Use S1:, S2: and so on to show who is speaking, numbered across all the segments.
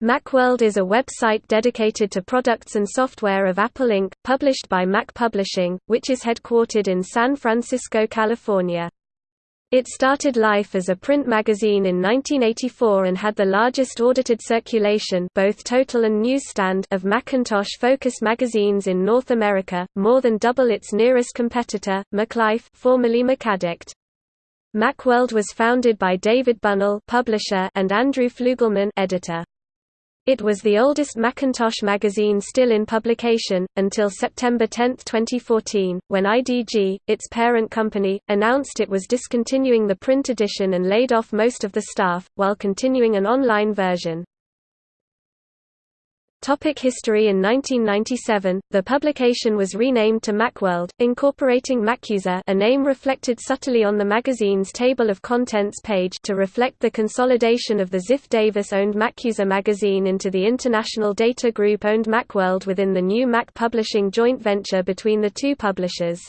S1: Macworld is a website dedicated to products and software of Apple Inc., published by Mac Publishing, which is headquartered in San Francisco, California. It started life as a print magazine in 1984 and had the largest audited circulation both total and newsstand of Macintosh-focused magazines in North America, more than double its nearest competitor, MacLife formerly Macaddict. Macworld was founded by David Bunnell publisher and Andrew Fluegelman editor. It was the oldest Macintosh magazine still in publication, until September 10, 2014, when IDG, its parent company, announced it was discontinuing the print edition and laid off most of the staff, while continuing an online version. Topic history In 1997, the publication was renamed to Macworld, incorporating Macuser a name reflected subtly on the magazine's table of contents page to reflect the consolidation of the Ziff Davis-owned Macuser magazine into the International Data Group-owned Macworld within the new Mac Publishing joint venture between the two publishers.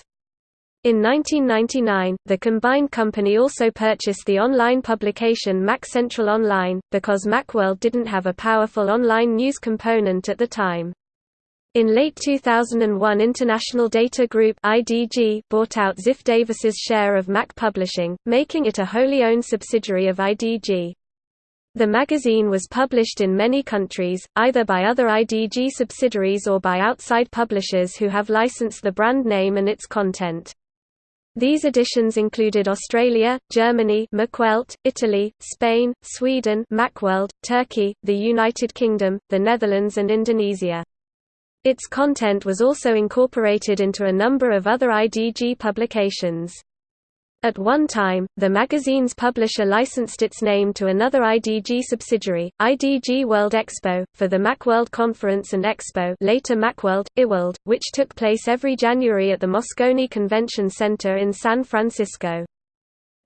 S1: In 1999, the combined company also purchased the online publication Mac Central Online, because Macworld didn't have a powerful online news component at the time. In late 2001 International Data Group IDG bought out Ziff Davis's share of Mac Publishing, making it a wholly owned subsidiary of IDG. The magazine was published in many countries, either by other IDG subsidiaries or by outside publishers who have licensed the brand name and its content. These editions included Australia, Germany Macwelt, Italy, Spain, Sweden Macworld, Turkey, the United Kingdom, the Netherlands and Indonesia. Its content was also incorporated into a number of other IDG publications. At one time, the magazine's publisher licensed its name to another IDG subsidiary, IDG World Expo, for the Macworld Conference and Expo later Macworld, IWorld, which took place every January at the Moscone Convention Center in San Francisco.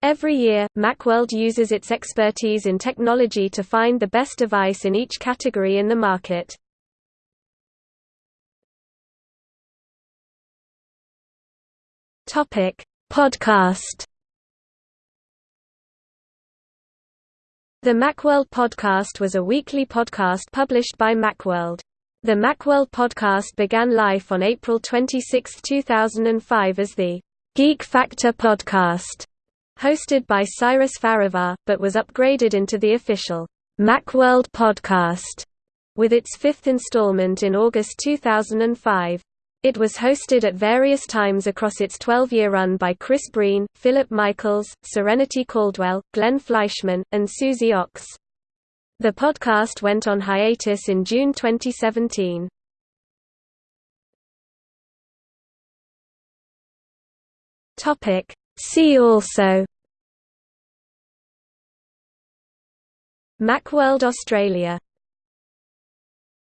S1: Every year, Macworld uses its expertise in technology to find the best device in each category in the market. Topic: Podcast The Macworld Podcast was a weekly podcast published by Macworld. The Macworld Podcast began life on April 26, 2005 as the Geek Factor Podcast, hosted by Cyrus Farivar, but was upgraded into the official Macworld Podcast, with its fifth installment in August 2005. It was hosted at various times across its 12-year run by Chris Breen, Philip Michaels, Serenity Caldwell, Glenn Fleishman, and Susie Ochs. The podcast went on hiatus in June 2017. Topic. See also Macworld Australia